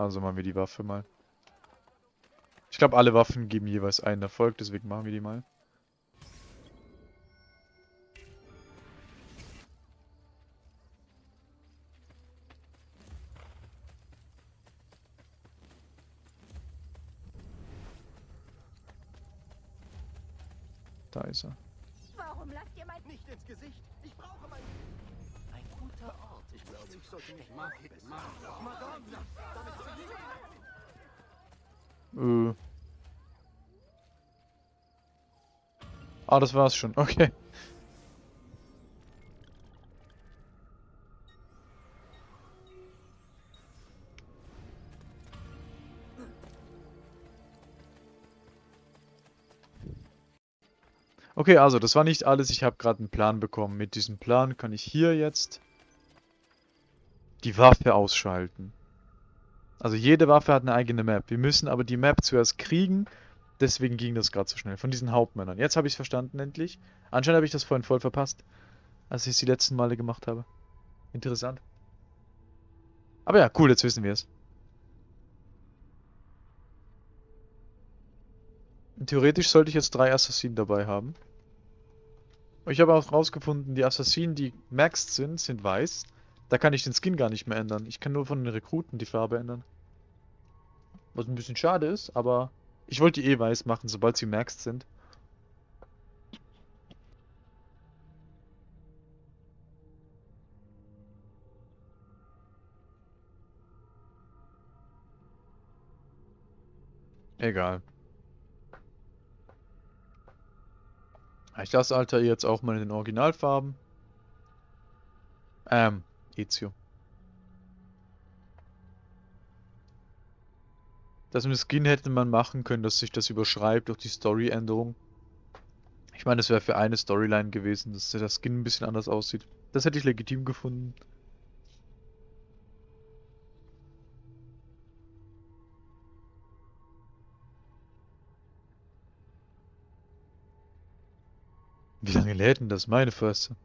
Also machen wir die Waffe mal. Ich glaube, alle Waffen geben jeweils einen Erfolg, deswegen machen wir die mal. Da ist er. Warum lasst ihr mein... Nicht ins Gesicht. Ich brauche mein... Ein guter Ort. Ich glaube, ich sollte mich mal... Madonna! Damit Äh. Ah, das war's schon. Okay. Okay, also das war nicht alles. Ich habe gerade einen Plan bekommen. Mit diesem Plan kann ich hier jetzt die Waffe ausschalten. Also jede Waffe hat eine eigene Map. Wir müssen aber die Map zuerst kriegen. Deswegen ging das gerade so schnell. Von diesen Hauptmännern. Jetzt habe ich es verstanden endlich. Anscheinend habe ich das vorhin voll verpasst. Als ich es die letzten Male gemacht habe. Interessant. Aber ja, cool, jetzt wissen wir es. Theoretisch sollte ich jetzt drei Assassinen dabei haben. Ich habe auch rausgefunden, die Assassinen, die maxed sind, sind weiß. Da kann ich den Skin gar nicht mehr ändern. Ich kann nur von den Rekruten die Farbe ändern. Was ein bisschen schade ist, aber ich wollte die eh weiß machen, sobald sie maxed sind. Egal. Ich lasse Alter jetzt auch mal in den Originalfarben. Ähm, Ezio. Das mit Skin hätte man machen können, dass sich das überschreibt durch die Story-Änderung. Ich meine, es wäre für eine Storyline gewesen, dass der Skin ein bisschen anders aussieht. Das hätte ich legitim gefunden. Wie lange lädt denn das, meine Förste?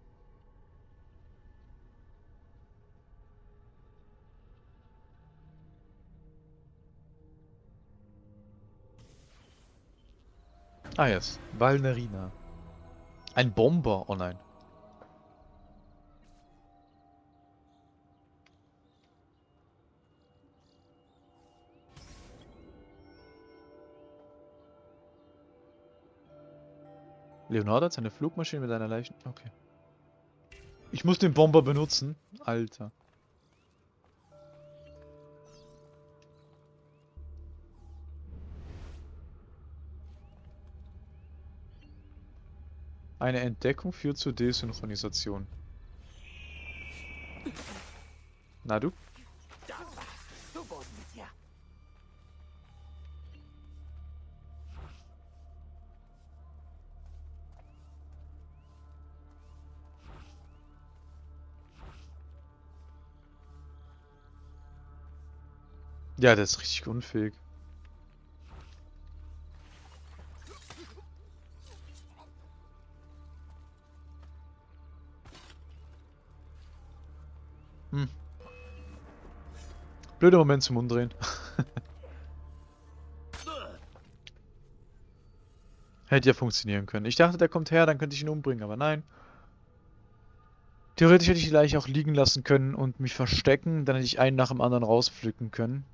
Ah, jetzt. Valnerina. Ein Bomber. Oh nein. Leonardo hat seine Flugmaschine mit einer leichten... Okay. Ich muss den Bomber benutzen. Alter. Eine Entdeckung führt zur Desynchronisation. Na du? Ja, der ist richtig unfähig. Blöder Moment zum Umdrehen. Hätte ja funktionieren können. Ich dachte, der kommt her, dann könnte ich ihn umbringen, aber nein. Theoretisch hätte ich die Leiche auch liegen lassen können und mich verstecken, dann hätte ich einen nach dem anderen rauspflücken können.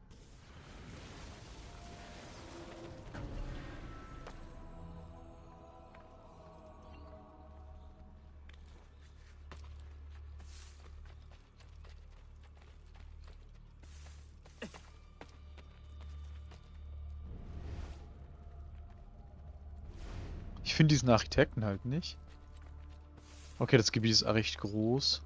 Diesen Architekten halt nicht. Okay, das Gebiet ist recht groß.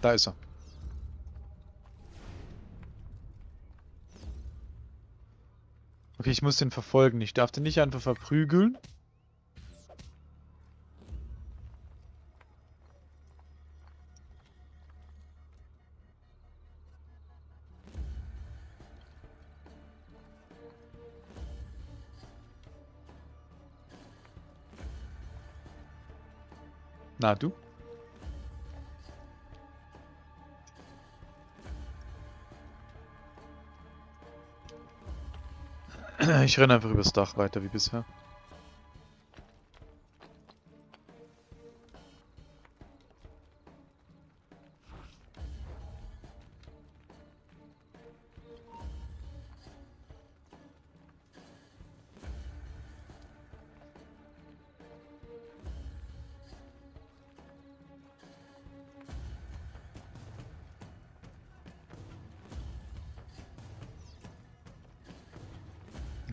Da ist er. Okay, ich muss den verfolgen. Ich darf den nicht einfach verprügeln. Na, du? Ich renne einfach übers Dach weiter wie bisher.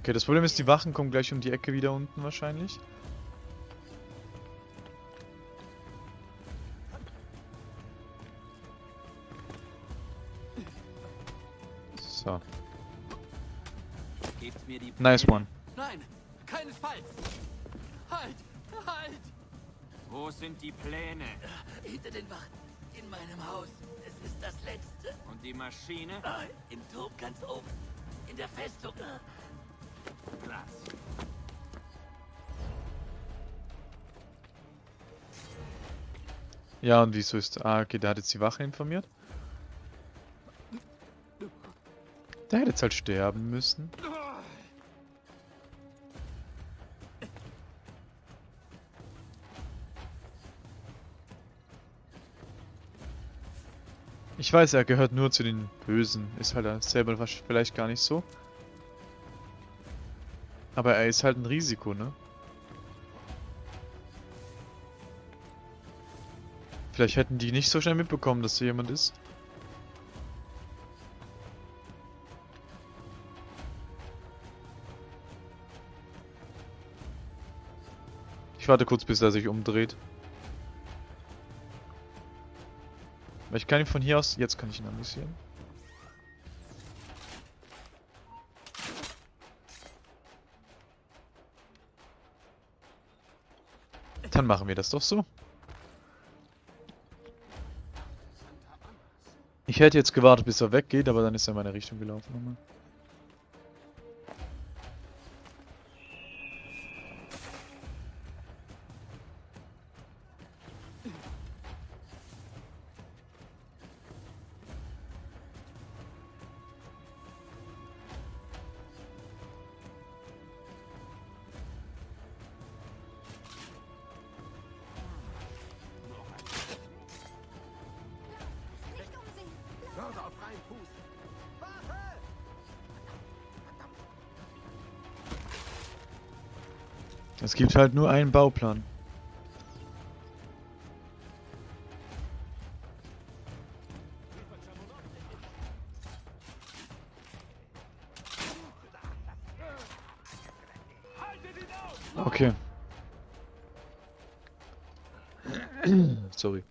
Okay, das Problem ist, die Wachen kommen gleich um die Ecke wieder unten wahrscheinlich. So, nice Pläne. one. Nein, keinesfalls. Halt, halt. Wo sind die Pläne? Hinter den Wachen. In meinem Haus. Es ist das Letzte. Und die Maschine? Im Turm ganz oben. In der Festung. Ja, und wieso ist... Ah, okay, der hat jetzt die Wache informiert. Der hätte jetzt halt sterben müssen. Ich weiß, er gehört nur zu den Bösen. Ist halt er selber vielleicht gar nicht so. Aber er ist halt ein Risiko, ne? Vielleicht hätten die nicht so schnell mitbekommen, dass so jemand ist. Ich warte kurz, bis er sich umdreht. Ich kann ihn von hier aus... Jetzt kann ich ihn anvisieren. Dann machen wir das doch so. Ich hätte jetzt gewartet, bis er weggeht, aber dann ist er in meine Richtung gelaufen nochmal. Gibt halt nur einen Bauplan. Okay. Sorry.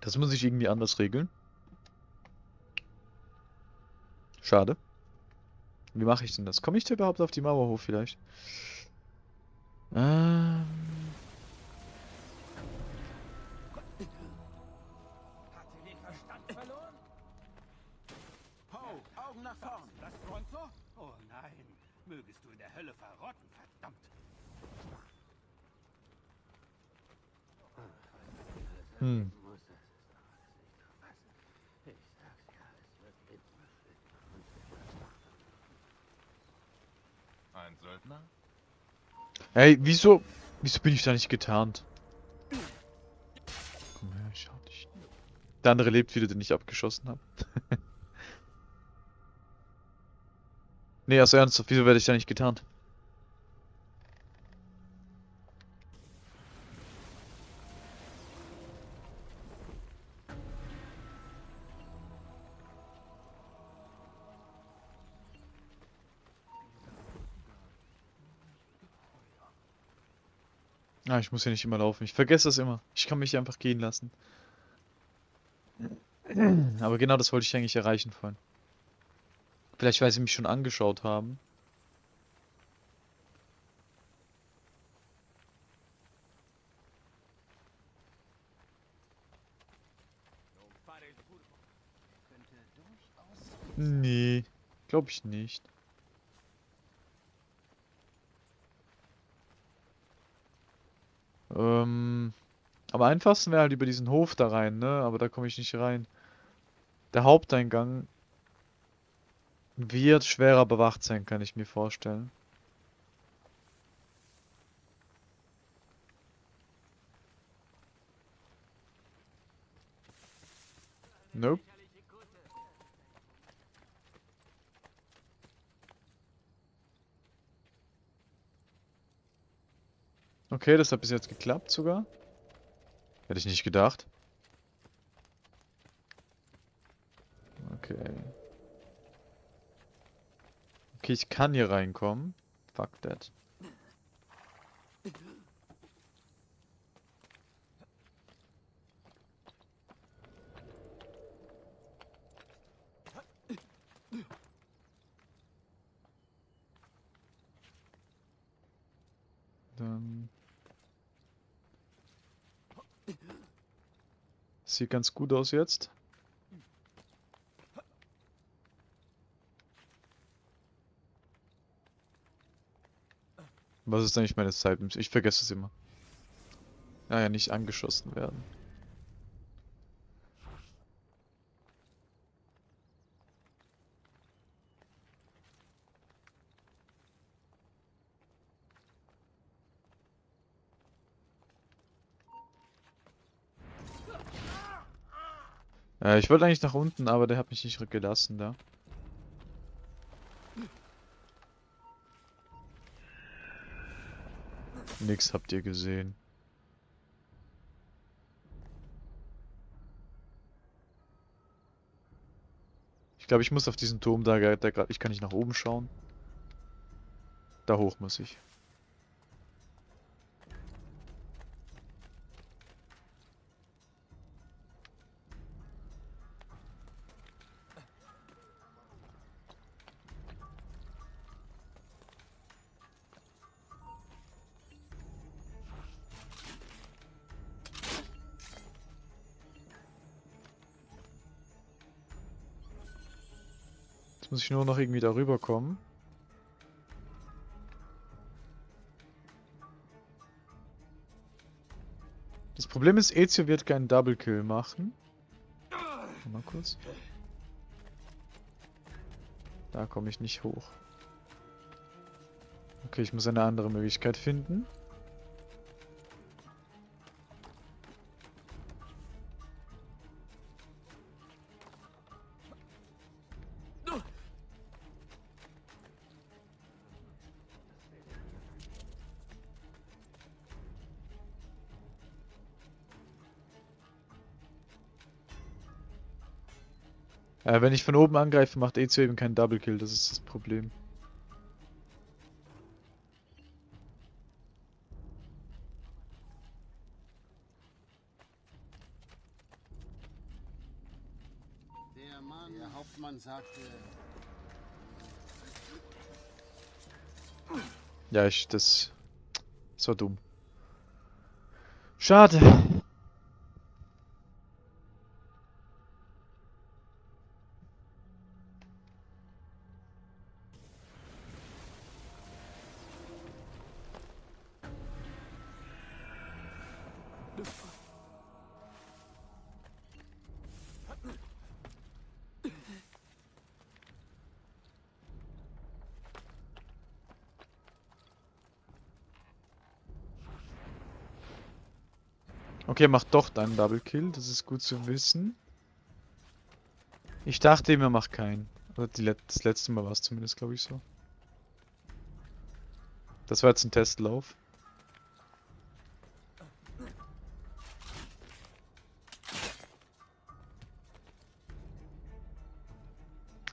Das muss ich irgendwie anders regeln. Schade. Wie mache ich denn das? Komme ich da überhaupt auf die Mauer hoch vielleicht? Ähm. Mögest du in der Hölle verrotten, verdammt. hm. Ein Söldner? Ey, wieso, wieso bin ich da nicht getarnt? Komm her, ich schau dich. Der andere lebt wieder, den ich abgeschossen habe. nee, also ernsthaft, wieso werde ich da nicht getarnt? Ah, ich muss ja nicht immer laufen. Ich vergesse das immer. Ich kann mich einfach gehen lassen. Aber genau das wollte ich eigentlich erreichen vorhin. Vielleicht, weil sie mich schon angeschaut haben. Nee, glaube ich nicht. Ähm, am einfachsten wäre halt über diesen Hof da rein, ne? Aber da komme ich nicht rein. Der Haupteingang wird schwerer bewacht sein, kann ich mir vorstellen. Nope. Okay, das hat bis jetzt geklappt sogar. Hätte ich nicht gedacht. Okay. Okay, ich kann hier reinkommen. Fuck that. Sieht ganz gut aus jetzt. Was ist eigentlich meine Zeit? Ich vergesse es immer. Naja, nicht angeschossen werden. Äh, ich wollte eigentlich nach unten, aber der hat mich nicht gelassen da. Nix habt ihr gesehen. Ich glaube, ich muss auf diesen Turm da, da gerade. Ich kann nicht nach oben schauen. Da hoch muss ich. Nur noch irgendwie darüber kommen. Das Problem ist, Ezio wird keinen Double Kill machen. Mal kurz. Da komme ich nicht hoch. Okay, ich muss eine andere Möglichkeit finden. Äh, wenn ich von oben angreife, macht Ezio eben keinen Double Kill, das ist das Problem. Der Mann, der Hauptmann sagte, Ja, ich, das... Das war dumm. Schade. Okay, macht doch dann Double Kill, das ist gut zu wissen. Ich dachte ihm, er macht keinen. Oder Let das letzte Mal war es zumindest, glaube ich, so. Das war jetzt ein Testlauf.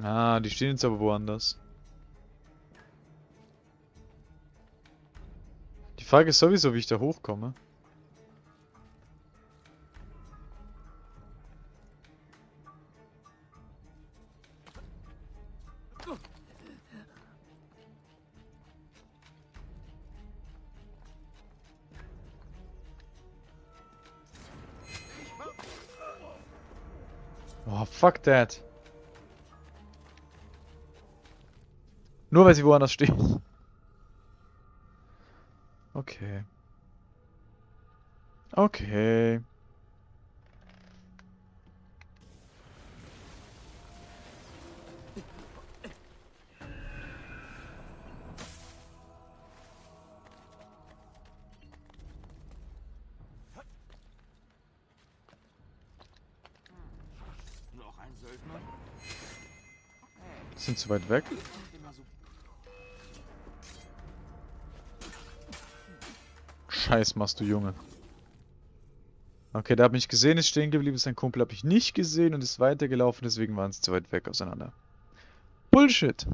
Ah, die stehen jetzt aber woanders. Die Frage ist sowieso, wie ich da hochkomme. Fuck that. Nur weil sie woanders stehen. Okay. Okay. Zu weit weg. Scheiß machst du, Junge. Okay, der hat mich gesehen, ist stehen geblieben, sein Kumpel habe ich nicht gesehen und ist weitergelaufen, deswegen waren sie zu weit weg auseinander. Bullshit.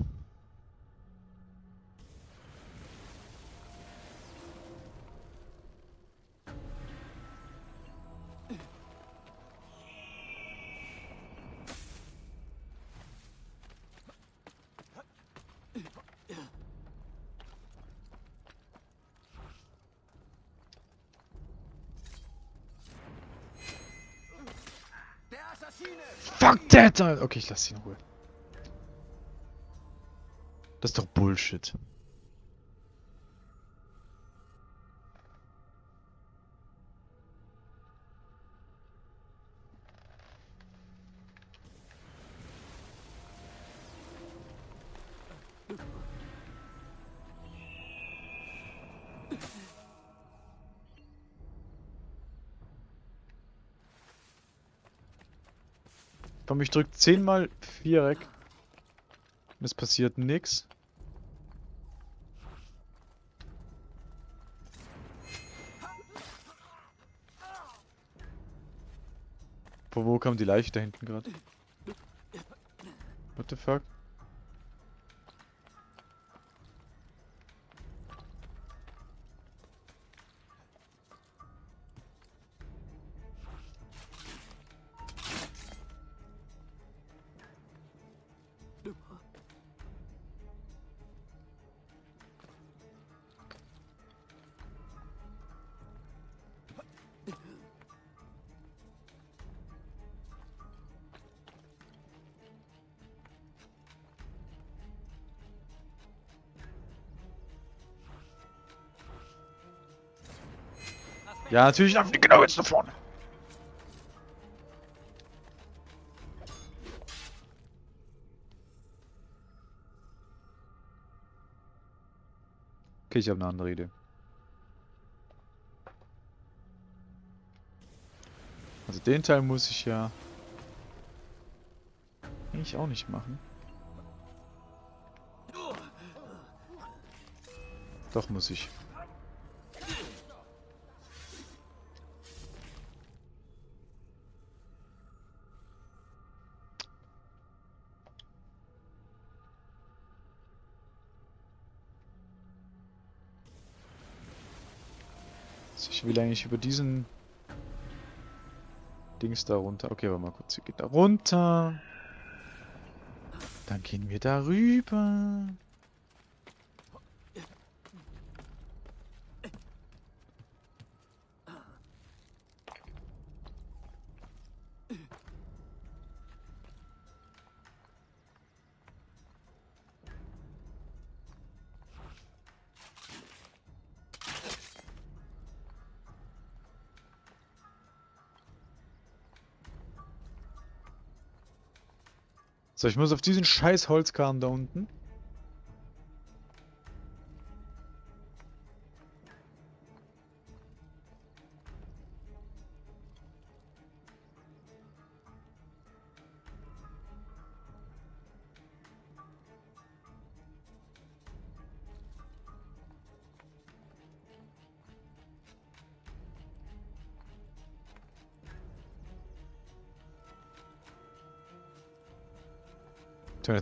Fuck that! Okay, ich lasse ihn in Ruhe. Das ist doch Bullshit. Komm, ich drück zehnmal Viereck. Und es passiert nix. Wo, wo kam die Leiche da hinten gerade? What the fuck? Ja, natürlich die genau jetzt nach vorne. Okay, ich habe eine andere Idee. Also den Teil muss ich ja eigentlich auch nicht machen. Doch muss ich. Will eigentlich über diesen Dings da runter. Okay, warte mal kurz. Hier geht da runter. Dann gehen wir da rüber. So, ich muss auf diesen scheiß Holzkahn da unten.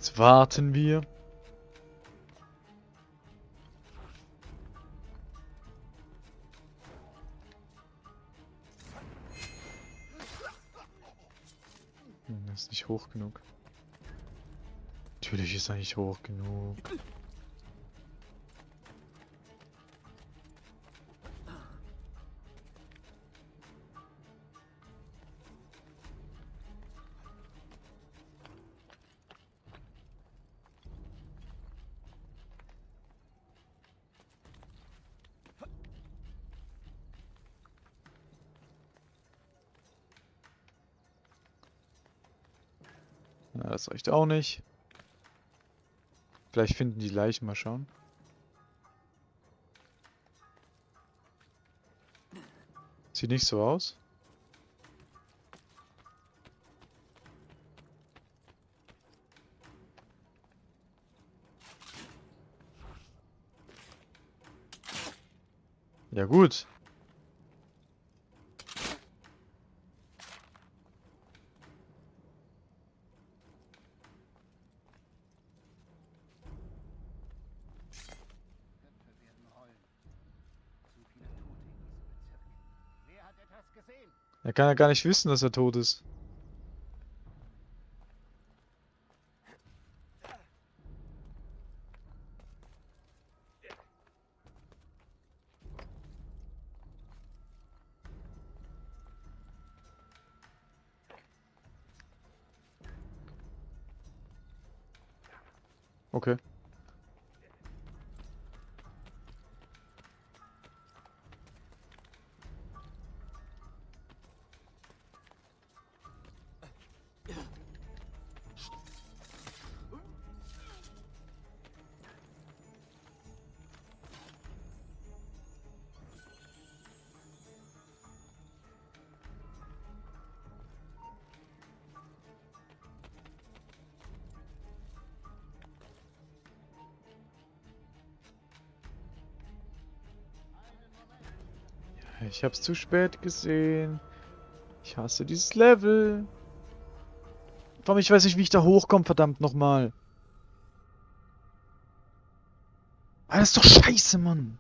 Jetzt warten wir. Hm, Das ist nicht hoch genug. Natürlich ist er nicht hoch genug. Das reicht auch nicht. Vielleicht finden die Leichen, mal schauen. Sieht nicht so aus. Ja gut. Köpfe werden rollen. Zu viele Tote in diesem Bezirk. Wer hat etwas gesehen? Er kann ja gar nicht wissen, dass er tot ist. Ich hab's zu spät gesehen. Ich hasse dieses Level. Vor ich weiß nicht, wie ich da hochkomme, verdammt nochmal. Ah, das ist doch scheiße, Mann.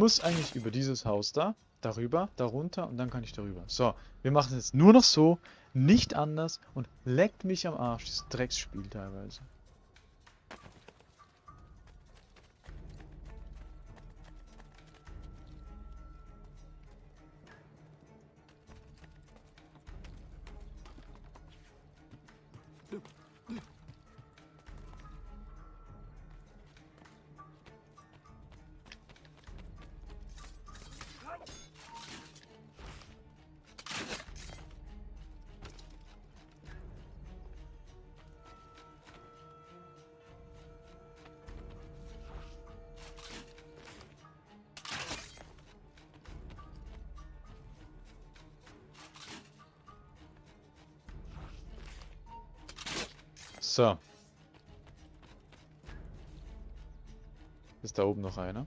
Muss eigentlich über dieses Haus da, darüber, darunter und dann kann ich darüber. So, wir machen es nur noch so, nicht anders und leckt mich am Arsch, dieses Drecksspiel teilweise. So. Ist da oben noch einer?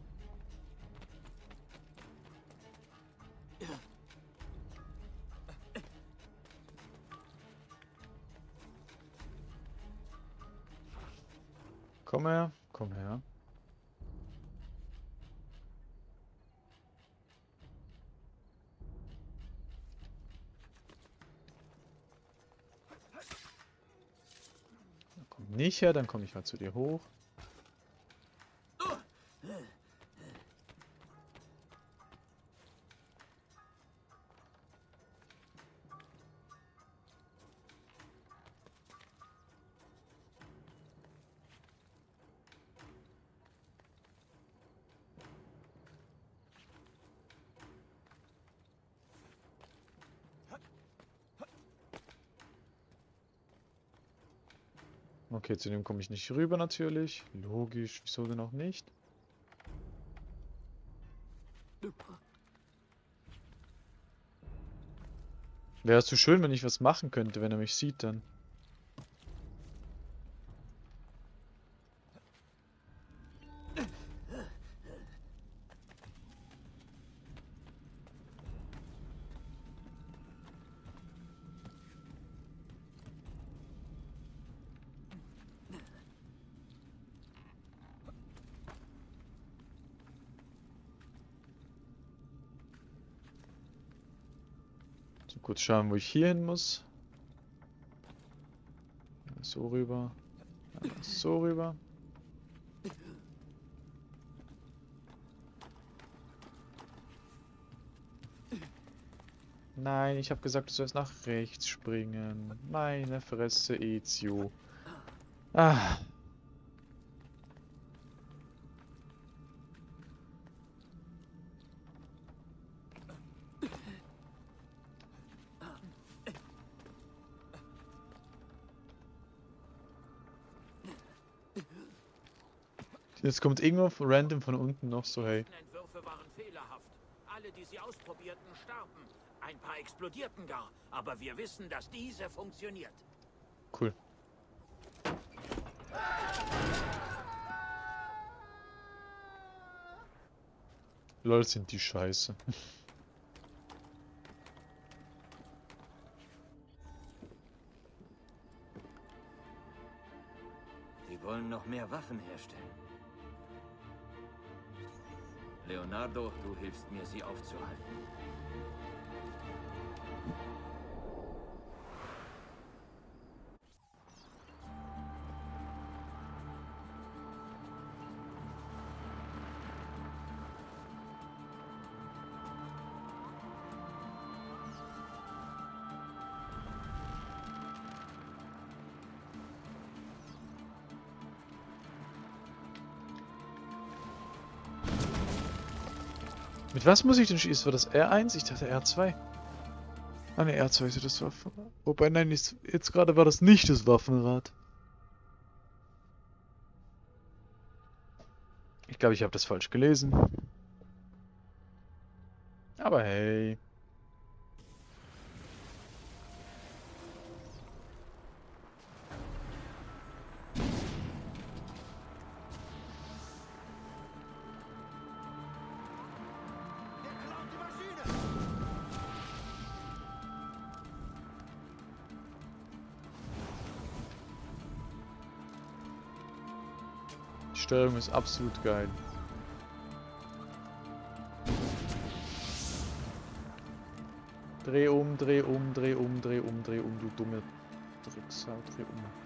Komm her, komm her. Komm nicht her, dann komme ich mal zu dir hoch. Okay, zu dem komme ich nicht rüber natürlich. Logisch, wieso denn auch nicht? Wäre es so schön, wenn ich was machen könnte, wenn er mich sieht dann. So, kurz schauen, wo ich hier hin muss. So rüber. So rüber. Nein, ich habe gesagt, du sollst nach rechts springen. Meine Fresse, Ezio. Ah. Jetzt kommt irgendwo random von unten noch so, hey. Entwürfe waren fehlerhaft. Alle, die sie ausprobierten, starben. Ein paar explodierten gar. Aber wir wissen, dass diese funktioniert. Cool. Lol, sind die scheiße. Die wollen noch mehr Waffen herstellen. Leonardo, du hilfst mir, sie aufzuhalten. Mit was muss ich denn schießen? War das R1? Ich dachte R2. Ah ne, R2 ist ja das Waffenrad. Wobei, nein, jetzt, jetzt gerade war das nicht das Waffenrad. Ich glaube, ich habe das falsch gelesen. Aber hey. Steuerung ist absolut geil. Dreh um, dreh um, dreh um, dreh um, dreh um, du dumme Drecksau, dreh um.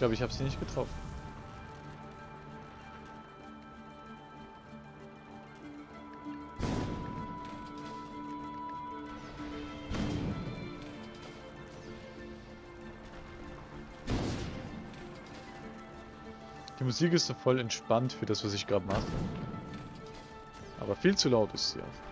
Glaube, ich habe sie nicht getroffen. Die Musik ist so voll entspannt für das, was ich gerade mache. Aber viel zu laut ist sie auch.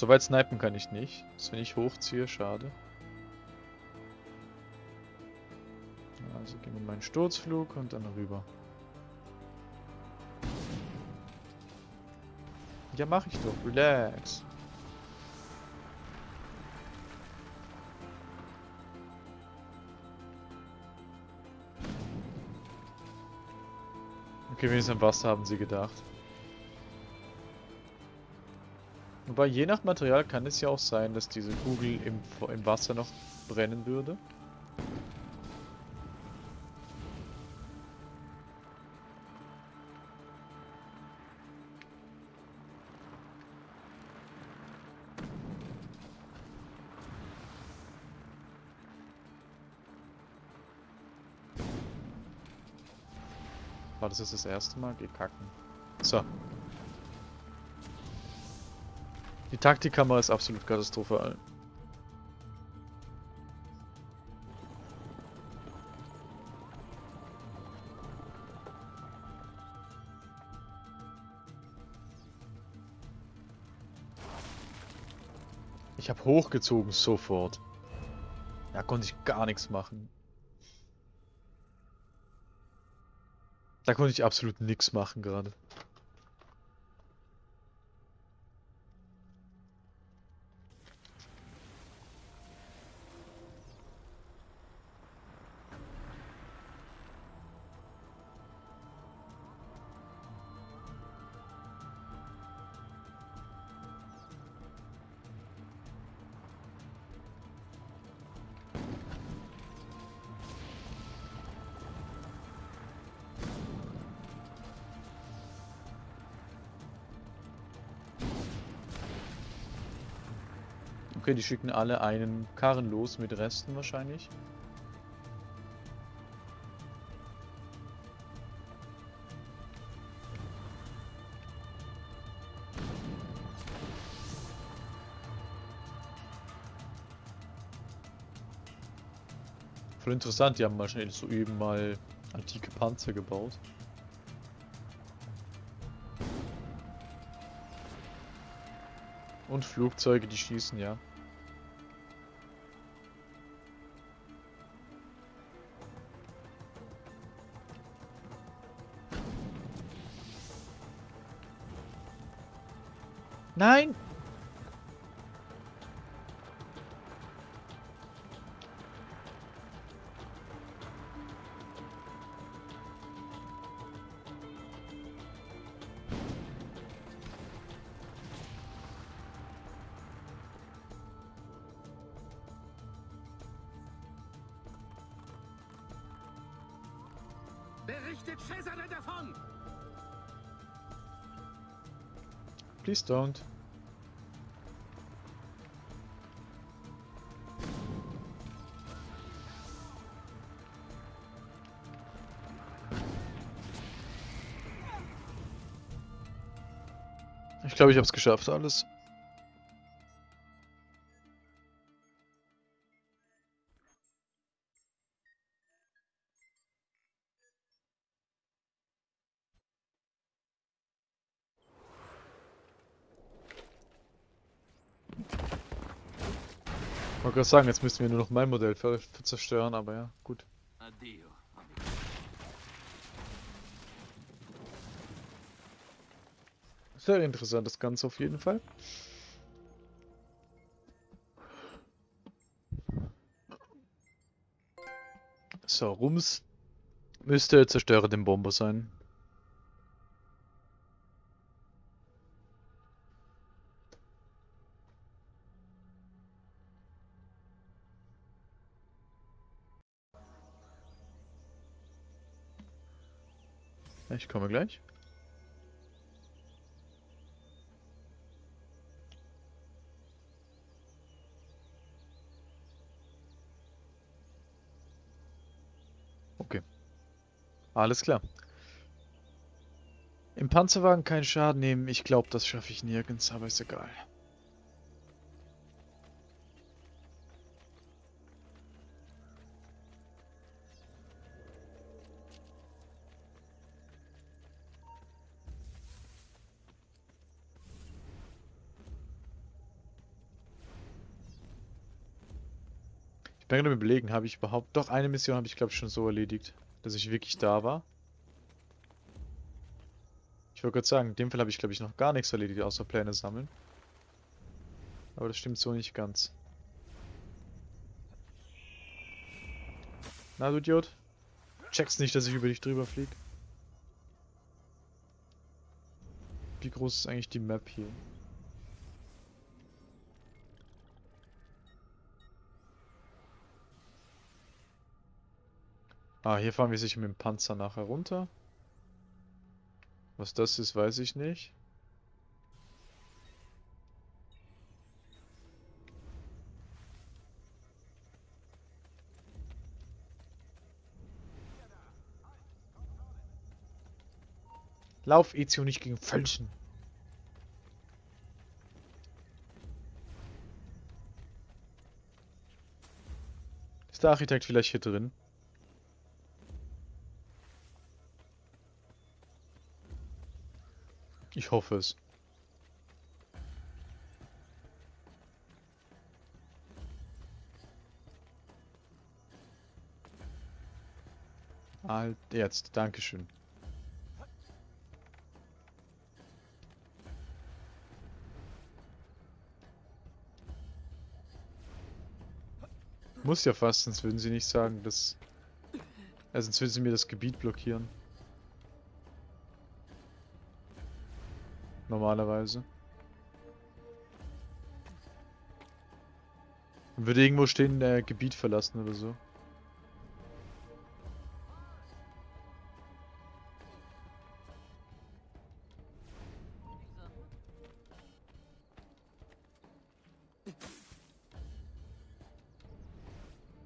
So weit snipen kann ich nicht. Das, wenn ich hochziehe, schade. Also gehen wir meinen Sturzflug und dann rüber. Ja, mach ich doch. Relax. Okay, wenigstens am Wasser haben sie gedacht. Wobei, je nach Material kann es ja auch sein, dass diese Kugel im, im Wasser noch brennen würde. War das jetzt das erste Mal? Geh kacken. So. Die Taktikkamera ist absolut katastrophal. Ich habe hochgezogen sofort. Da konnte ich gar nichts machen. Da konnte ich absolut nichts machen gerade. Okay, die schicken alle einen Karren los mit Resten wahrscheinlich. Voll interessant, die haben wahrscheinlich so eben mal antike Panzer gebaut. Und Flugzeuge, die schießen, ja. Berichtet Cesare davon! Please don't. Ich glaube, ich habe es geschafft, alles. Gerade sagen, jetzt müssten wir nur noch mein Modell ver ver zerstören, aber ja, gut. Addio. Sehr interessant das Ganze auf jeden Fall. So, Rums müsste zerstöre den Bomber sein. Ich komme gleich. Okay. Alles klar. Im Panzerwagen keinen Schaden nehmen. Ich glaube, das schaffe ich nirgends, aber ist egal. Bin gerade überlegen, habe ich überhaupt... Doch, eine Mission habe ich glaube ich schon so erledigt, dass ich wirklich da war. Ich wollte gerade sagen, in dem Fall habe ich glaube ich noch gar nichts erledigt, außer Pläne sammeln. Aber das stimmt so nicht ganz. Na du Idiot? Checkst nicht, dass ich über dich drüber fliege? Wie groß ist eigentlich die Map hier? Ah, hier fahren wir sicher mit dem Panzer nachher runter. Was das ist, weiß ich nicht. Lauf, Ezio, nicht gegen Felsen. Ist der Architekt vielleicht hier drin? Ich hoffe es. Halt, jetzt, Dankeschön. Muss ja fast, sonst würden sie nicht sagen, dass... Ja, sonst würden sie mir das Gebiet blockieren. Normalerweise. Und würde irgendwo stehen, äh, Gebiet verlassen oder so.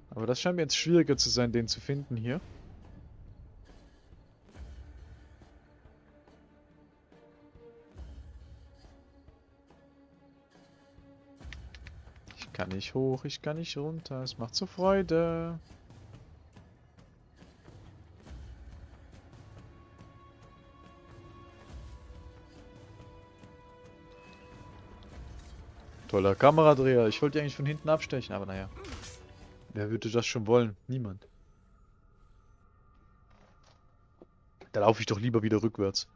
Aber das scheint mir jetzt schwieriger zu sein, den zu finden hier. Kann nicht hoch, ich kann nicht runter. Es macht so Freude. Toller Kameradreher. Ich wollte eigentlich von hinten abstechen, aber naja. Wer würde das schon wollen? Niemand. Da laufe ich doch lieber wieder rückwärts.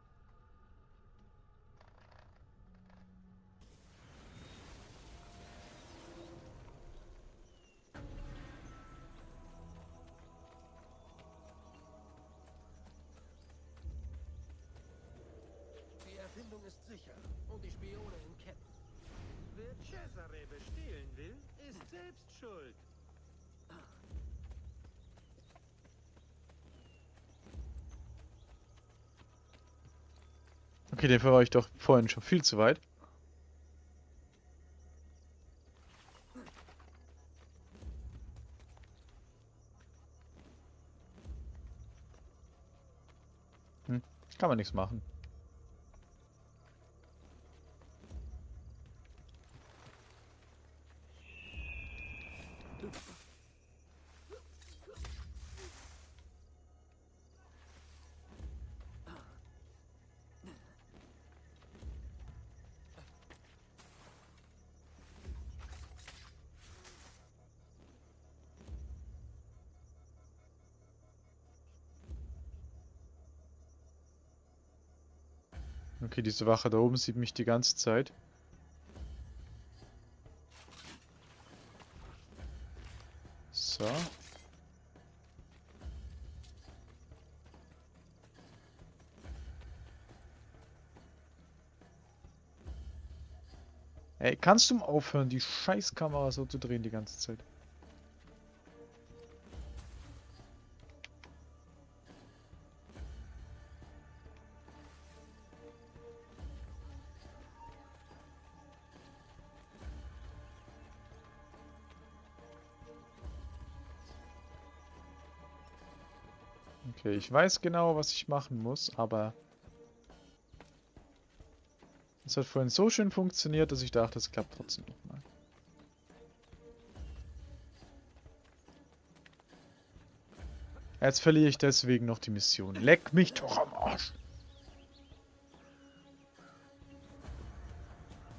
Dafür war ich doch vorhin schon viel zu weit. Hm, kann man nichts machen. Okay, diese Wache da oben sieht mich die ganze Zeit. So. Ey, kannst du mal aufhören, die Scheißkamera so zu drehen die ganze Zeit? Ich weiß genau, was ich machen muss, aber... Es hat vorhin so schön funktioniert, dass ich dachte, es klappt trotzdem nochmal. Jetzt verliere ich deswegen noch die Mission. Leck mich doch am Arsch!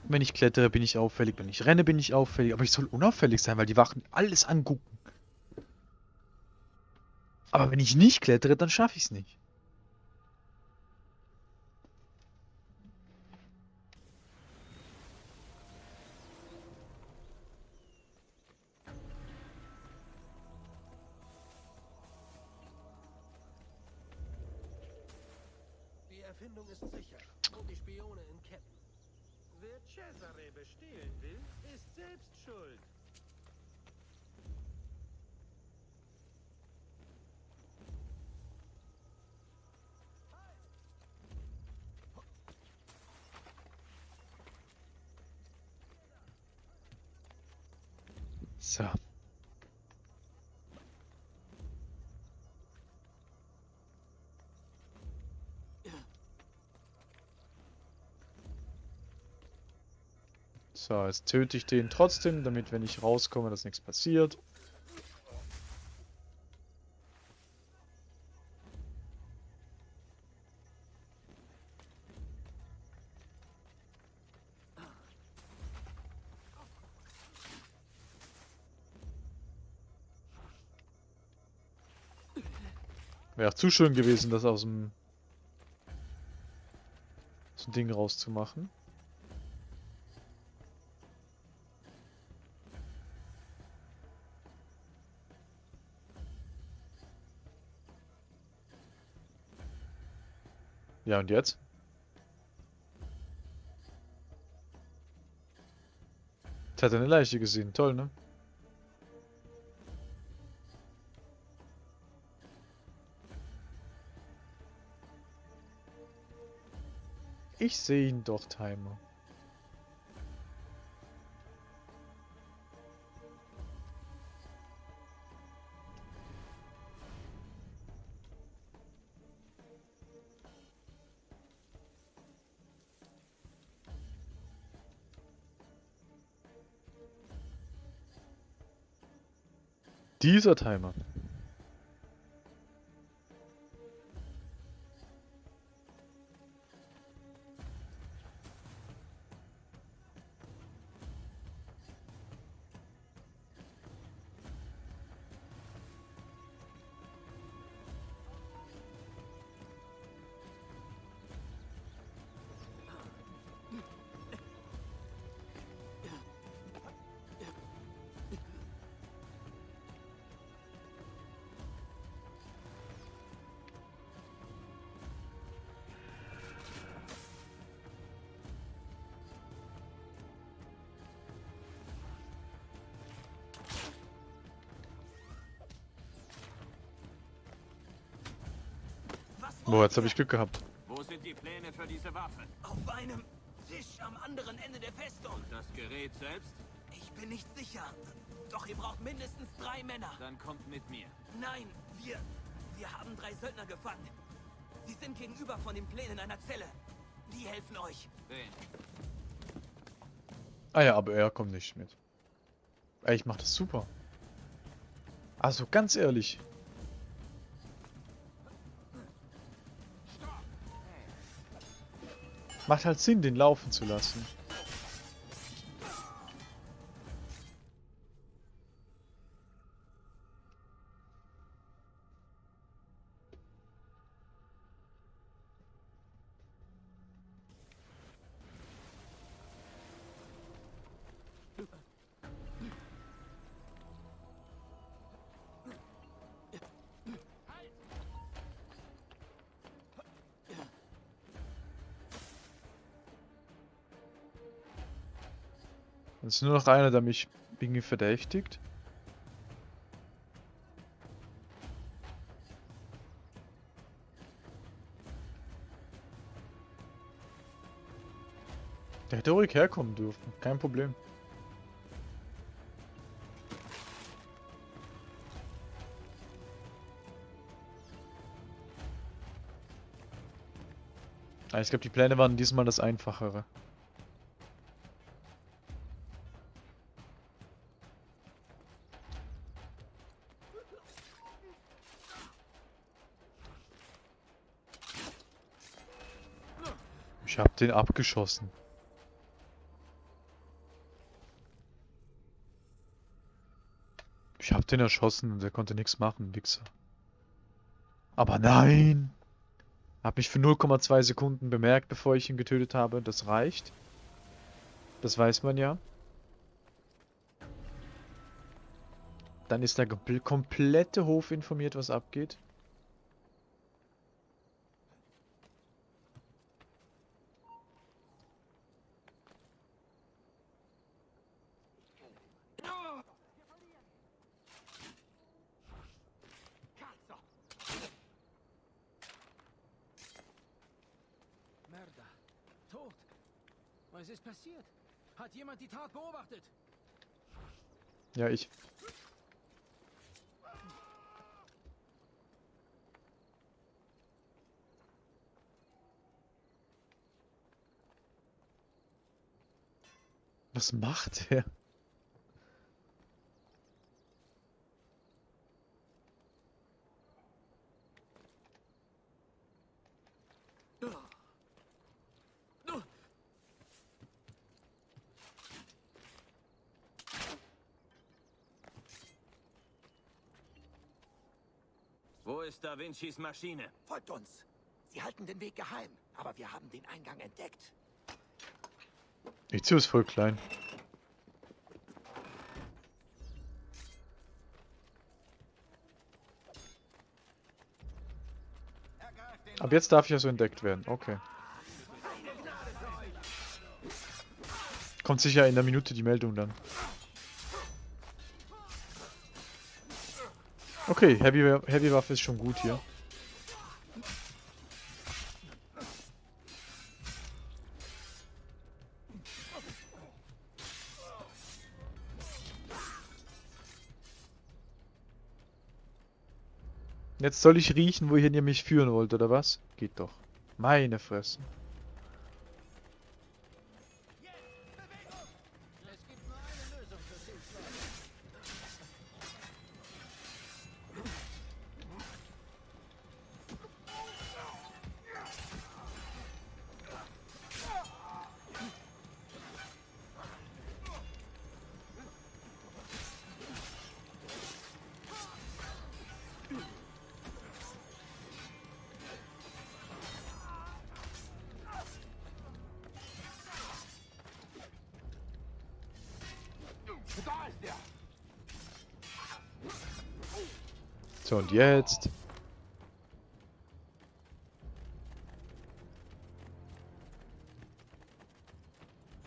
Wenn ich klettere, bin ich auffällig. Wenn ich renne, bin ich auffällig. Aber ich soll unauffällig sein, weil die Wachen alles angucken. Aber wenn ich nicht klettere, dann schaffe ich es nicht. Die Erfindung ist sicher und die Spione in Ketten. Wer Cesare bestehlen will, ist selbst schuld. So. So, jetzt töte ich den trotzdem, damit wenn ich rauskomme, dass nichts passiert. Auch zu schön gewesen, das aus dem so ein Ding rauszumachen. Ja, und jetzt? Jetzt hat er eine Leiche gesehen. Toll, ne? Ich sehe ihn doch, Timer. Dieser Timer. Boah, jetzt habe ich Glück gehabt. Wo sind die Pläne für diese Waffe? Auf einem Tisch am anderen Ende der Festung. Und das Gerät selbst? Ich bin nicht sicher. Doch ihr braucht mindestens drei Männer. Dann kommt mit mir. Nein, wir... Wir haben drei Söldner gefangen. Sie sind gegenüber von den Plänen einer Zelle. Die helfen euch. Wen? Ah ja, aber er kommt nicht mit. Ey, ich mach das super. Also ganz ehrlich. Macht halt Sinn, den laufen zu lassen. Es ist nur noch einer, der mich irgendwie verdächtigt. Der hätte ruhig herkommen dürfen, kein Problem. Ah, ich glaube, die Pläne waren diesmal das Einfachere. Den abgeschossen. Ich hab den erschossen und er konnte nichts machen, Wichser. Aber nein! Hab mich für 0,2 Sekunden bemerkt, bevor ich ihn getötet habe. Das reicht. Das weiß man ja. Dann ist der kompl komplette Hof informiert, was abgeht. Mörder. Tot. Was ist passiert? Hat jemand die Tat beobachtet? Ja, ich. Was macht er? Wo ist Da Vincis Maschine? Folgt uns. Sie halten den Weg geheim, aber wir haben den Eingang entdeckt. Ezio ist voll klein. Ab jetzt darf ich also entdeckt werden. Okay. Kommt sicher in der Minute die Meldung dann. Okay, Heavy, Heavy Waffe ist schon gut hier. Jetzt soll ich riechen, wohin ihr mich führen wollt, oder was? Geht doch. Meine Fresse. So, und jetzt?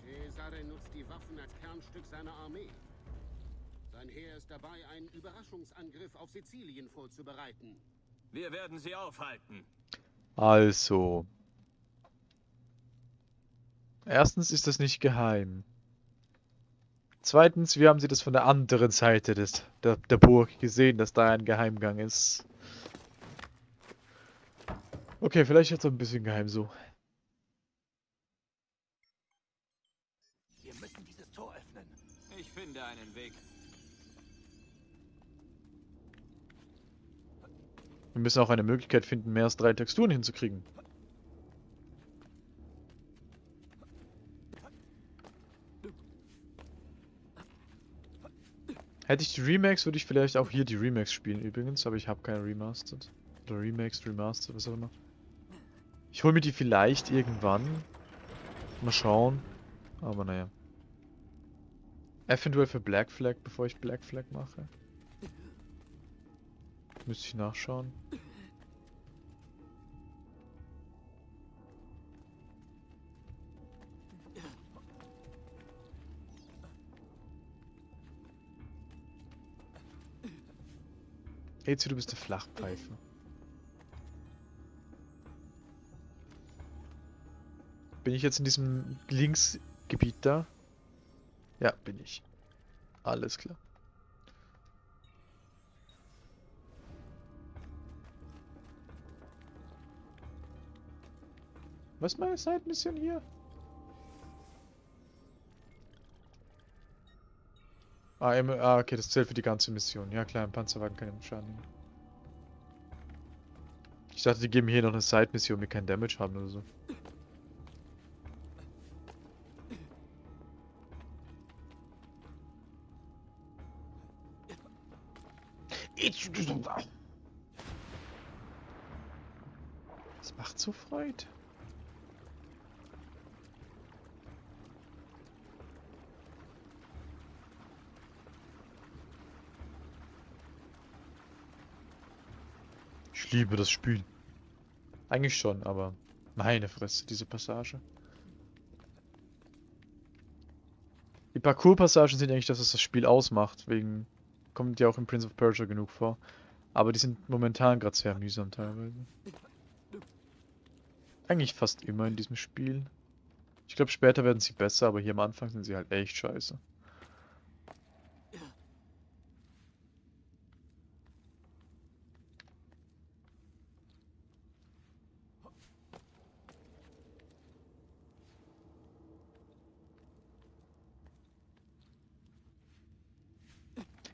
Cesare nutzt die Waffen als Kernstück seiner Armee. Sein Heer ist dabei, einen Überraschungsangriff auf Sizilien vorzubereiten. Wir werden sie aufhalten. Also. Erstens ist das nicht geheim. Zweitens, wie haben sie das von der anderen Seite des, der, der Burg gesehen, dass da ein Geheimgang ist? Okay, vielleicht jetzt ein bisschen geheim so. Wir müssen dieses Tor öffnen. Ich finde einen Weg. Wir müssen auch eine Möglichkeit finden, mehr als drei Texturen hinzukriegen. Hätte ich die Remakes, würde ich vielleicht auch hier die Remakes spielen übrigens, aber ich habe keine Remastered. Oder Remakes, Remastered, was auch immer. Ich hole mir die vielleicht irgendwann. Mal schauen. Aber naja. Eventuell für Black Flag, bevor ich Black Flag mache. Müsste ich nachschauen. Ezio, du bist der Flachpfeife. Bin ich jetzt in diesem Linksgebiet da? Ja, bin ich. Alles klar. Was ist meine Side-Mission hier? Ah, im, ah, okay, das zählt für die ganze Mission. Ja klar, ein Panzerwagen kann ja Schaden nehmen. Ich dachte, die geben hier noch eine Side-Mission, die kein Damage haben oder so. Das macht so Freude. Liebe das Spiel. Eigentlich schon, aber meine Fresse, diese Passage. Die Parcours-Passagen sind eigentlich das, was das Spiel ausmacht. Wegen kommt ja auch in Prince of Persia genug vor. Aber die sind momentan gerade sehr mühsam teilweise. Eigentlich fast immer in diesem Spiel. Ich glaube, später werden sie besser, aber hier am Anfang sind sie halt echt scheiße.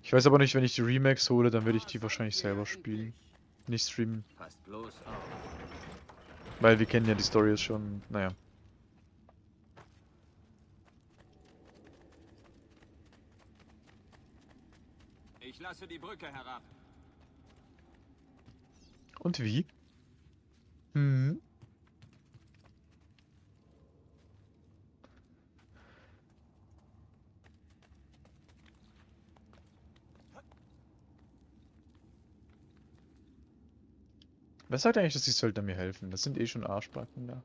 Ich weiß aber nicht, wenn ich die Remakes hole, dann werde ich die wahrscheinlich selber spielen. Nicht streamen. Weil wir kennen ja die Story jetzt schon, naja. Ich lasse die Brücke herab. Und wie? Hm. Wer sagt eigentlich, dass die Söldner mir helfen? Das sind eh schon Arschbacken da.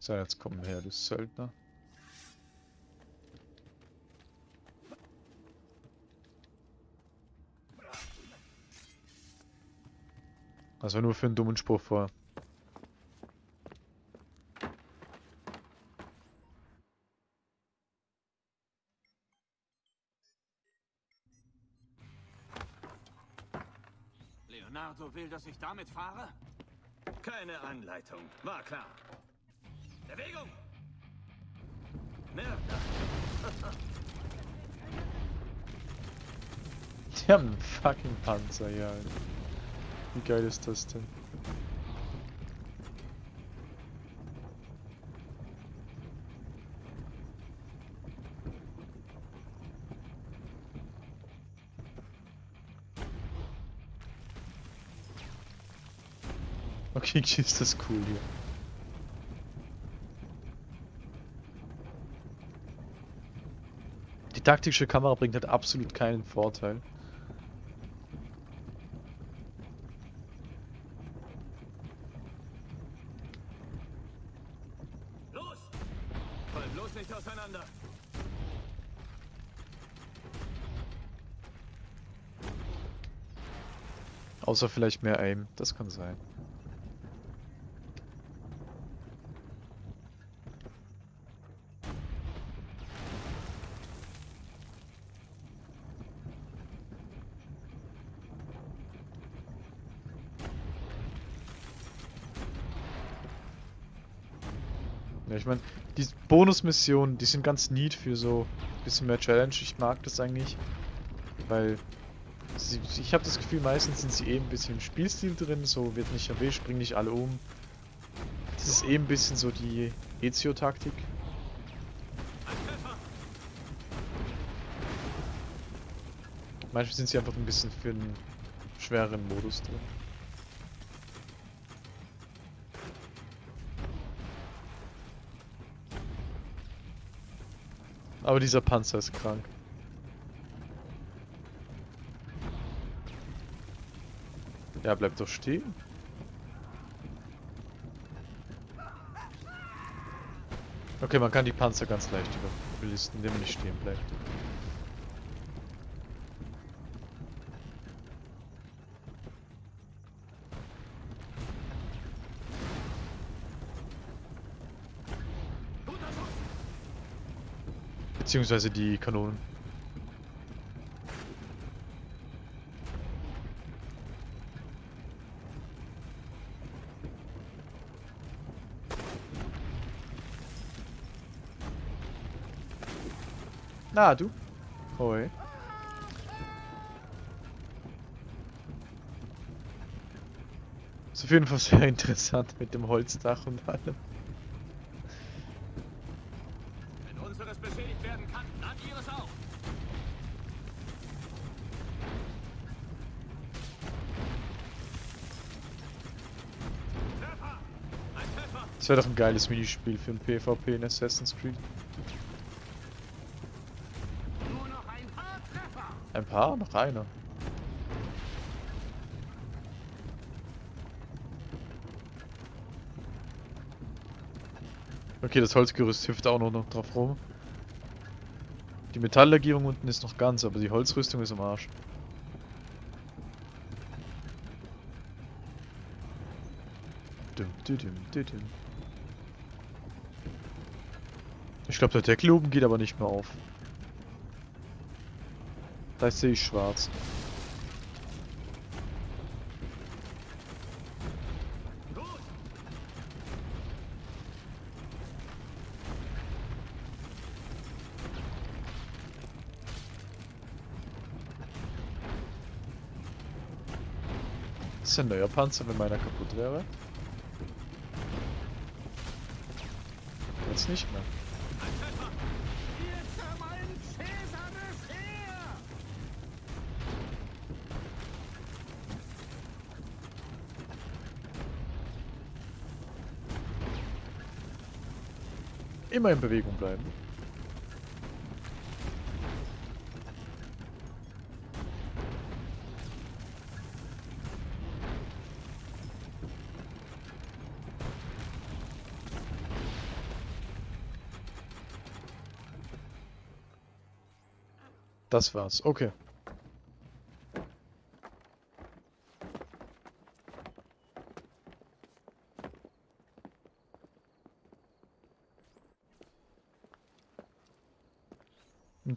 So, jetzt kommen her, du Söldner. Das war nur für einen dummen Spruch vor. Will, dass ich damit fahre? Keine Anleitung. War klar. Bewegung! Mehr. Die haben einen fucking Panzer, ja. Wie geil ist das denn? Okay, ist das cool hier. Die taktische Kamera bringt halt absolut keinen Vorteil. Los! Fall bloß nicht auseinander. Außer vielleicht mehr Aim, das kann sein. Ich meine, die Bonusmissionen, die sind ganz neat für so ein bisschen mehr Challenge. Ich mag das eigentlich, weil sie, ich habe das Gefühl, meistens sind sie eh ein bisschen im Spielstil drin, so wird nicht erwischt, springen nicht alle um. Das ist eh ein bisschen so die Ezio-Taktik. Manchmal sind sie einfach ein bisschen für einen schwereren Modus drin. Aber dieser Panzer ist krank. Ja, bleib doch stehen. Okay, man kann die Panzer ganz leicht überlisten, indem man nicht stehen bleibt. Beziehungsweise die Kanonen. Na, du? Hoi. Ist auf jeden Fall sehr interessant mit dem Holzdach und allem. Das wäre doch ein geiles Minispiel für ein PvP in Assassin's Creed. Ein paar? Noch einer. Okay, das Holzgerüst hüpft auch noch, noch drauf rum. Die Metalllegierung unten ist noch ganz, aber die Holzrüstung ist am Arsch. Dum, dum, dum, ich glaube, der Deckel oben geht aber nicht mehr auf. Da sehe ich schwarz. Das ist ein neuer Panzer, wenn meiner kaputt wäre. Jetzt nicht mehr. Immer in Bewegung bleiben. Das war's. Okay.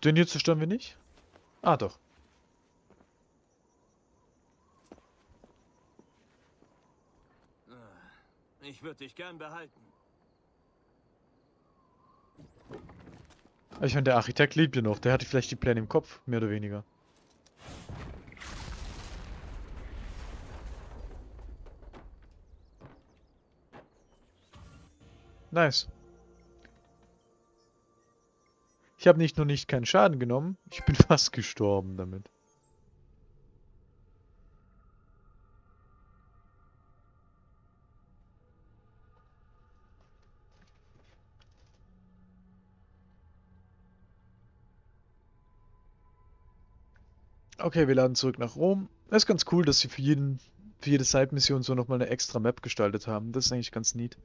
Den hier zerstören wir nicht? Ah, doch. Ich würde dich gern behalten. Ich meine, der Architekt lebt ja noch. Der hatte vielleicht die Pläne im Kopf, mehr oder weniger. Nice. Ich habe nicht nur nicht keinen Schaden genommen, ich bin fast gestorben damit. Okay, wir laden zurück nach Rom. Es ist ganz cool, dass sie für jeden, für jede Side-Mission so nochmal eine extra Map gestaltet haben. Das ist eigentlich ganz neat.